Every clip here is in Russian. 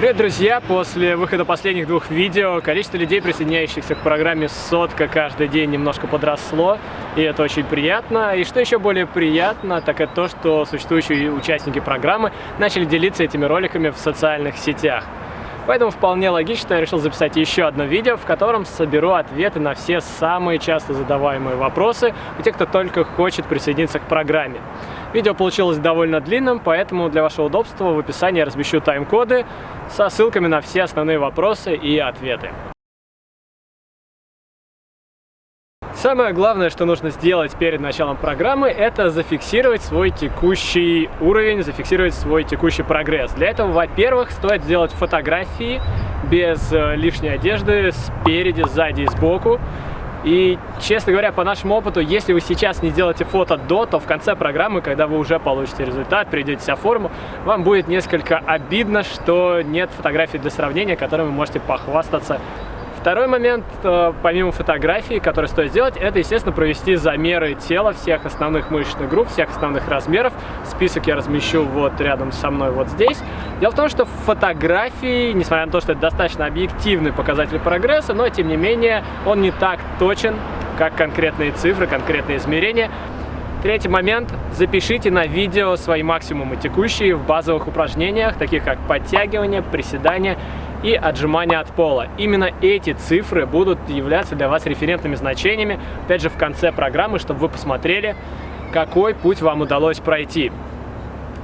Привет, друзья! После выхода последних двух видео количество людей, присоединяющихся к программе «Сотка» каждый день немножко подросло, и это очень приятно. И что еще более приятно, так это то, что существующие участники программы начали делиться этими роликами в социальных сетях. Поэтому вполне логично я решил записать еще одно видео, в котором соберу ответы на все самые часто задаваемые вопросы у тех, кто только хочет присоединиться к программе. Видео получилось довольно длинным, поэтому для вашего удобства в описании я размещу тайм-коды со ссылками на все основные вопросы и ответы. Самое главное, что нужно сделать перед началом программы, это зафиксировать свой текущий уровень, зафиксировать свой текущий прогресс. Для этого, во-первых, стоит сделать фотографии без э, лишней одежды, спереди, сзади и сбоку. И, честно говоря, по нашему опыту, если вы сейчас не сделаете фото до, то в конце программы, когда вы уже получите результат, придете вся форму, вам будет несколько обидно, что нет фотографий для сравнения, которыми вы можете похвастаться Второй момент, э, помимо фотографии, который стоит сделать, это, естественно, провести замеры тела всех основных мышечных групп, всех основных размеров. Список я размещу вот рядом со мной вот здесь. Дело в том, что фотографии, несмотря на то, что это достаточно объективный показатель прогресса, но, тем не менее, он не так точен, как конкретные цифры, конкретные измерения. Третий момент. Запишите на видео свои максимумы текущие в базовых упражнениях, таких как подтягивание, приседания и отжимания от пола. Именно эти цифры будут являться для вас референтными значениями, опять же, в конце программы, чтобы вы посмотрели, какой путь вам удалось пройти.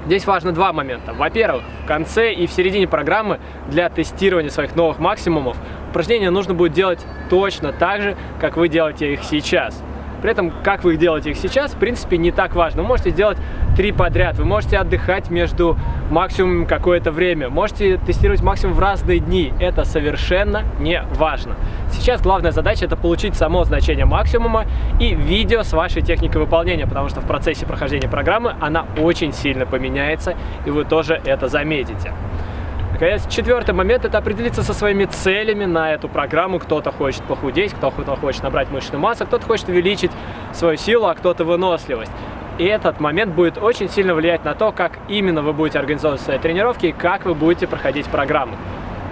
Здесь важно два момента. Во-первых, в конце и в середине программы для тестирования своих новых максимумов упражнения нужно будет делать точно так же, как вы делаете их сейчас. При этом, как вы их делаете их сейчас, в принципе, не так важно. Вы можете сделать три подряд, вы можете отдыхать между максимумом какое-то время, можете тестировать максимум в разные дни. Это совершенно не важно. Сейчас главная задача это получить само значение максимума и видео с вашей техникой выполнения, потому что в процессе прохождения программы она очень сильно поменяется, и вы тоже это заметите. Наконец, четвертый момент – это определиться со своими целями на эту программу. Кто-то хочет похудеть, кто-то хочет набрать мышечную массу, кто-то хочет увеличить свою силу, а кто-то выносливость. И этот момент будет очень сильно влиять на то, как именно вы будете организовывать свои тренировки и как вы будете проходить программу.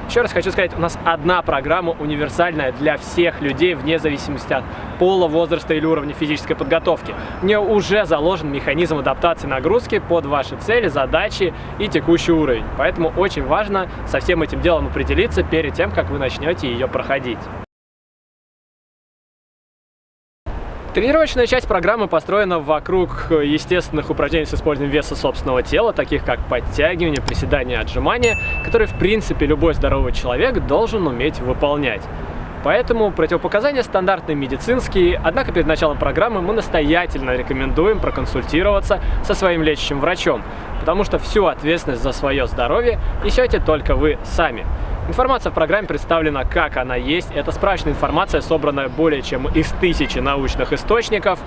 Еще раз хочу сказать, у нас одна программа универсальная для всех людей, вне зависимости от пола, возраста или уровня физической подготовки. В нее уже заложен механизм адаптации нагрузки под ваши цели, задачи и текущий уровень. Поэтому очень важно со всем этим делом определиться перед тем, как вы начнете ее проходить. Тренировочная часть программы построена вокруг естественных упражнений с использованием веса собственного тела, таких как подтягивание, приседания, отжимания, которые, в принципе, любой здоровый человек должен уметь выполнять. Поэтому противопоказания стандартные медицинские, однако перед началом программы мы настоятельно рекомендуем проконсультироваться со своим лечащим врачом, потому что всю ответственность за свое здоровье несете только вы сами. Информация в программе представлена как она есть. Это справочная информация, собранная более чем из тысячи научных источников.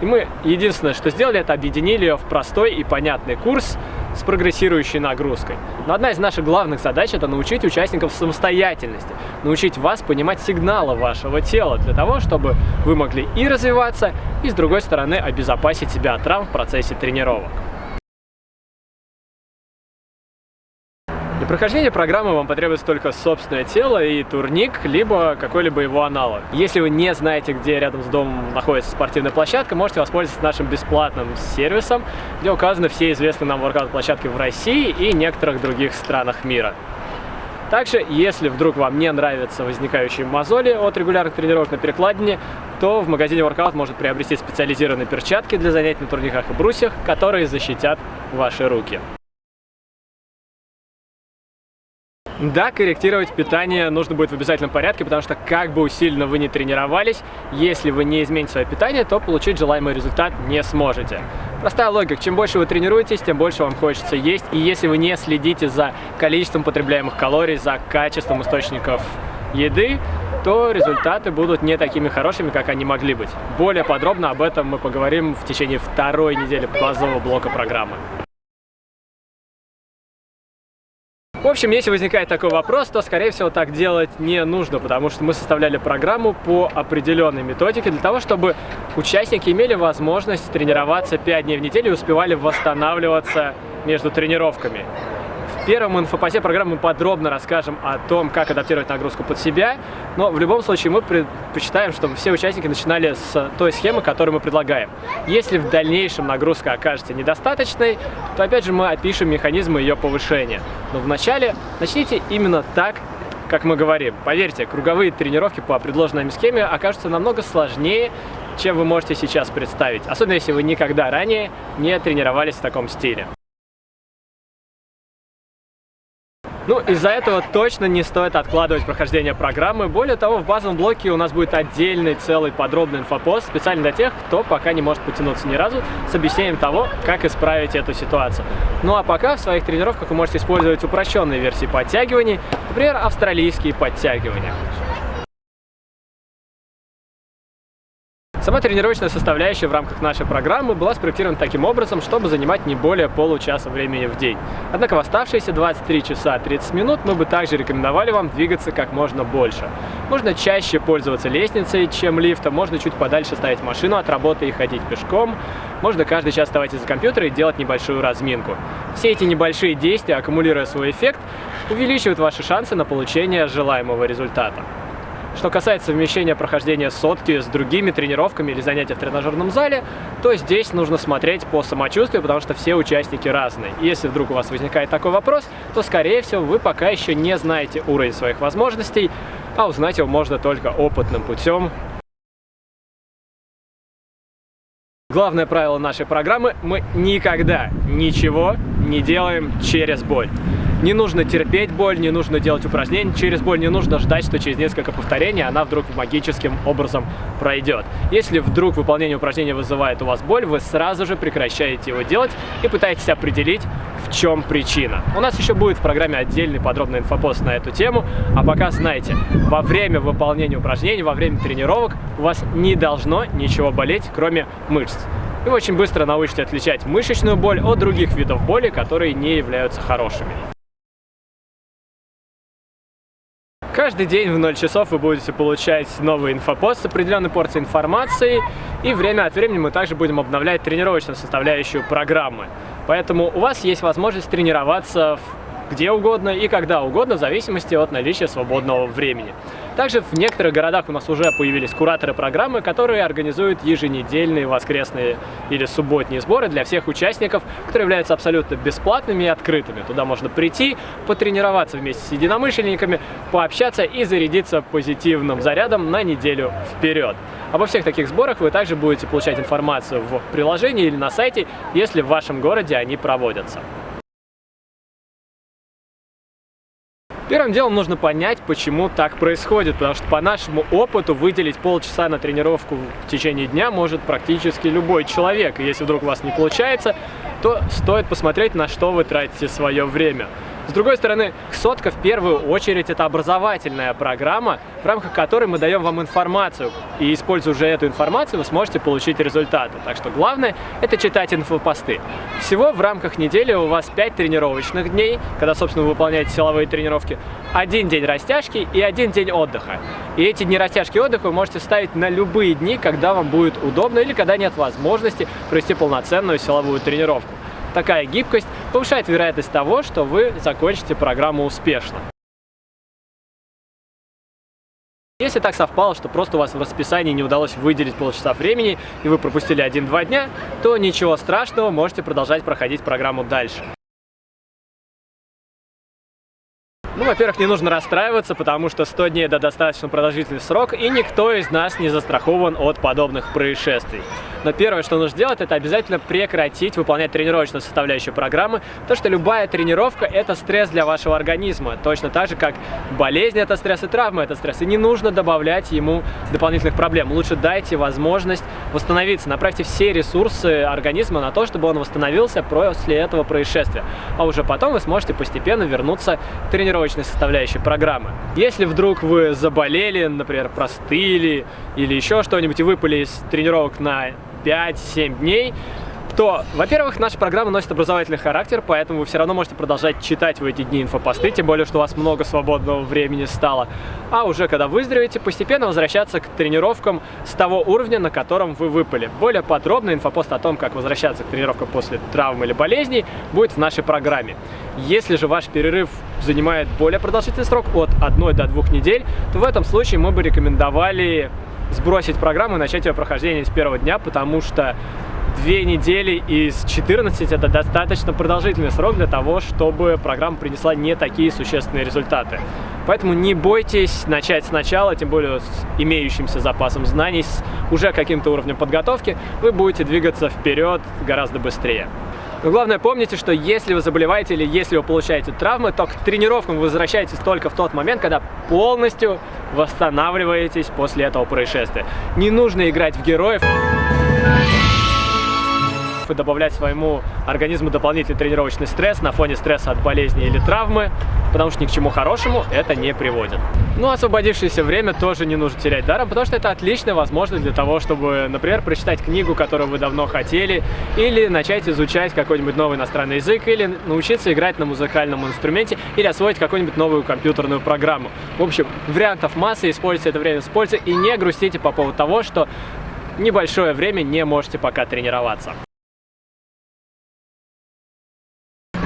И мы единственное, что сделали, это объединили ее в простой и понятный курс с прогрессирующей нагрузкой. Но одна из наших главных задач – это научить участников самостоятельности, научить вас понимать сигналы вашего тела для того, чтобы вы могли и развиваться, и, с другой стороны, обезопасить себя от травм в процессе тренировок. Для прохождения программы вам потребуется только собственное тело и турник, либо какой-либо его аналог. Если вы не знаете, где рядом с домом находится спортивная площадка, можете воспользоваться нашим бесплатным сервисом, где указаны все известные нам воркаут-площадки в России и некоторых других странах мира. Также, если вдруг вам не нравятся возникающие мозоли от регулярных тренировок на перекладине, то в магазине Workout может приобрести специализированные перчатки для занятий на турниках и брусьях, которые защитят ваши руки. Да, корректировать питание нужно будет в обязательном порядке, потому что как бы усиленно вы не тренировались, если вы не измените свое питание, то получить желаемый результат не сможете. Простая логика, чем больше вы тренируетесь, тем больше вам хочется есть, и если вы не следите за количеством потребляемых калорий, за качеством источников еды, то результаты будут не такими хорошими, как они могли быть. Более подробно об этом мы поговорим в течение второй недели базового блока программы. В общем, если возникает такой вопрос, то, скорее всего, так делать не нужно, потому что мы составляли программу по определенной методике для того, чтобы участники имели возможность тренироваться 5 дней в неделю и успевали восстанавливаться между тренировками. Первом инфопосе программы мы подробно расскажем о том, как адаптировать нагрузку под себя, но в любом случае мы предпочитаем, чтобы все участники начинали с той схемы, которую мы предлагаем. Если в дальнейшем нагрузка окажется недостаточной, то опять же мы опишем механизмы ее повышения. Но вначале начните именно так, как мы говорим. Поверьте, круговые тренировки по предложенной схеме окажутся намного сложнее, чем вы можете сейчас представить, особенно если вы никогда ранее не тренировались в таком стиле. Ну, из-за этого точно не стоит откладывать прохождение программы. Более того, в базовом блоке у нас будет отдельный целый подробный инфопост, специально для тех, кто пока не может потянуться ни разу, с объяснением того, как исправить эту ситуацию. Ну а пока в своих тренировках вы можете использовать упрощенные версии подтягиваний, например, австралийские подтягивания. Сама тренировочная составляющая в рамках нашей программы была спроектирована таким образом, чтобы занимать не более получаса времени в день. Однако в оставшиеся 23 часа 30 минут мы бы также рекомендовали вам двигаться как можно больше. Можно чаще пользоваться лестницей, чем лифтом, можно чуть подальше ставить машину от работы и ходить пешком, можно каждый час вставать из-за компьютера и делать небольшую разминку. Все эти небольшие действия, аккумулируя свой эффект, увеличивают ваши шансы на получение желаемого результата. Что касается совмещения прохождения сотки с другими тренировками или занятия в тренажерном зале, то здесь нужно смотреть по самочувствию, потому что все участники разные. И если вдруг у вас возникает такой вопрос, то, скорее всего, вы пока еще не знаете уровень своих возможностей, а узнать его можно только опытным путем. Главное правило нашей программы – мы никогда ничего не делаем через боль. Не нужно терпеть боль, не нужно делать упражнения через боль, не нужно ждать, что через несколько повторений она вдруг магическим образом пройдет. Если вдруг выполнение упражнения вызывает у вас боль, вы сразу же прекращаете его делать и пытаетесь определить, в чем причина. У нас еще будет в программе отдельный подробный инфопост на эту тему, а пока знайте, во время выполнения упражнений, во время тренировок у вас не должно ничего болеть, кроме мышц. И вы очень быстро научитесь отличать мышечную боль от других видов боли, которые не являются хорошими. Каждый день в 0 часов вы будете получать новый инфопост с определенной порцией информации, и время от времени мы также будем обновлять тренировочную составляющую программы. Поэтому у вас есть возможность тренироваться где угодно и когда угодно, в зависимости от наличия свободного времени. Также в некоторых городах у нас уже появились кураторы программы, которые организуют еженедельные воскресные или субботние сборы для всех участников, которые являются абсолютно бесплатными и открытыми. Туда можно прийти, потренироваться вместе с единомышленниками, пообщаться и зарядиться позитивным зарядом на неделю вперед. Обо всех таких сборах вы также будете получать информацию в приложении или на сайте, если в вашем городе они проводятся. Первым делом нужно понять, почему так происходит, потому что по нашему опыту выделить полчаса на тренировку в течение дня может практически любой человек. И если вдруг у вас не получается, то стоит посмотреть, на что вы тратите свое время. С другой стороны, сотка в первую очередь это образовательная программа, в рамках которой мы даем вам информацию. И используя уже эту информацию, вы сможете получить результаты. Так что главное это читать инфопосты. Всего в рамках недели у вас 5 тренировочных дней, когда, собственно, вы выполняете силовые тренировки, один день растяжки и один день отдыха. И эти дни растяжки и отдыха вы можете ставить на любые дни, когда вам будет удобно или когда нет возможности провести полноценную силовую тренировку. Такая гибкость повышает вероятность того, что вы закончите программу успешно. Если так совпало, что просто у вас в расписании не удалось выделить полчаса времени и вы пропустили 1-2 дня, то ничего страшного, можете продолжать проходить программу дальше. Ну, во-первых, не нужно расстраиваться, потому что 100 дней – это достаточно продолжительный срок, и никто из нас не застрахован от подобных происшествий. Но первое, что нужно сделать, это обязательно прекратить выполнять тренировочную составляющую программы, потому что любая тренировка – это стресс для вашего организма, точно так же, как болезнь – это стресс и травма – это стресс, и не нужно добавлять ему дополнительных проблем. Лучше дайте возможность восстановиться, направьте все ресурсы организма на то, чтобы он восстановился после этого происшествия, а уже потом вы сможете постепенно вернуться к тренировочной составляющей программы. Если вдруг вы заболели, например, простыли или еще что-нибудь и выпали из тренировок на 5-7 дней, то, во-первых, наша программа носит образовательный характер, поэтому вы все равно можете продолжать читать в эти дни инфопосты, тем более, что у вас много свободного времени стало. А уже когда выздоровеете, постепенно возвращаться к тренировкам с того уровня, на котором вы выпали. Более подробно инфопост о том, как возвращаться к тренировкам после травм или болезней, будет в нашей программе. Если же ваш перерыв занимает более продолжительный срок, от 1 до 2 недель, то в этом случае мы бы рекомендовали сбросить программу и начать ее прохождение с первого дня, потому что две недели из 14 это достаточно продолжительный срок для того, чтобы программа принесла не такие существенные результаты. Поэтому не бойтесь начать сначала, тем более с имеющимся запасом знаний, с уже каким-то уровнем подготовки, вы будете двигаться вперед гораздо быстрее. Но главное помните, что если вы заболеваете или если вы получаете травмы, то к тренировкам вы возвращаетесь только в тот момент, когда полностью восстанавливаетесь после этого происшествия. Не нужно играть в героев и добавлять своему организму дополнительный тренировочный стресс на фоне стресса от болезни или травмы, потому что ни к чему хорошему это не приводит. Ну, освободившееся время тоже не нужно терять даром, потому что это отличная возможность для того, чтобы, например, прочитать книгу, которую вы давно хотели, или начать изучать какой-нибудь новый иностранный язык, или научиться играть на музыкальном инструменте, или освоить какую-нибудь новую компьютерную программу. В общем, вариантов массы, используйте это время с пользой и не грустите по поводу того, что небольшое время не можете пока тренироваться.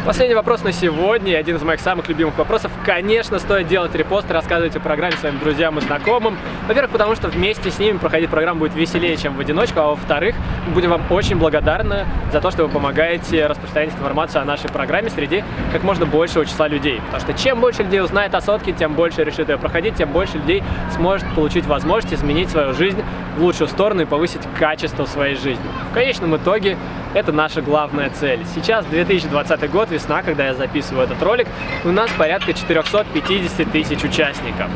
Последний вопрос на сегодня, один из моих самых любимых вопросов. Конечно, стоит делать репосты, рассказывать о программе своим друзьям и знакомым. Во-первых, потому что вместе с ними проходить программу будет веселее, чем в одиночку. А во-вторых, мы будем вам очень благодарны за то, что вы помогаете распространять информацию о нашей программе среди как можно большего числа людей. Потому что чем больше людей узнает о сотке, тем больше решит ее проходить, тем больше людей сможет получить возможность изменить свою жизнь в лучшую сторону и повысить качество своей жизни. В конечном итоге это наша главная цель. Сейчас 2020 год, весна, когда я записываю этот ролик, у нас порядка 450 тысяч участников.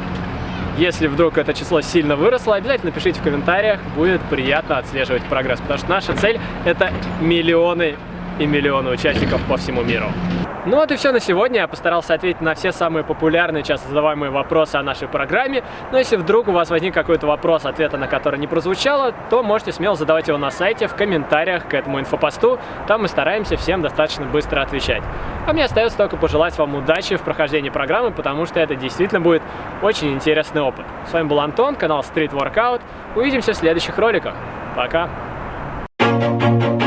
Если вдруг это число сильно выросло, обязательно пишите в комментариях, будет приятно отслеживать прогресс, потому что наша цель это миллионы и миллионы участников по всему миру. Ну вот и все на сегодня. Я постарался ответить на все самые популярные, часто задаваемые вопросы о нашей программе. Но если вдруг у вас возник какой-то вопрос, ответа на который не прозвучало, то можете смело задавать его на сайте, в комментариях к этому инфопосту. Там мы стараемся всем достаточно быстро отвечать. А мне остается только пожелать вам удачи в прохождении программы, потому что это действительно будет очень интересный опыт. С вами был Антон, канал Street Workout. Увидимся в следующих роликах. Пока! Thank you.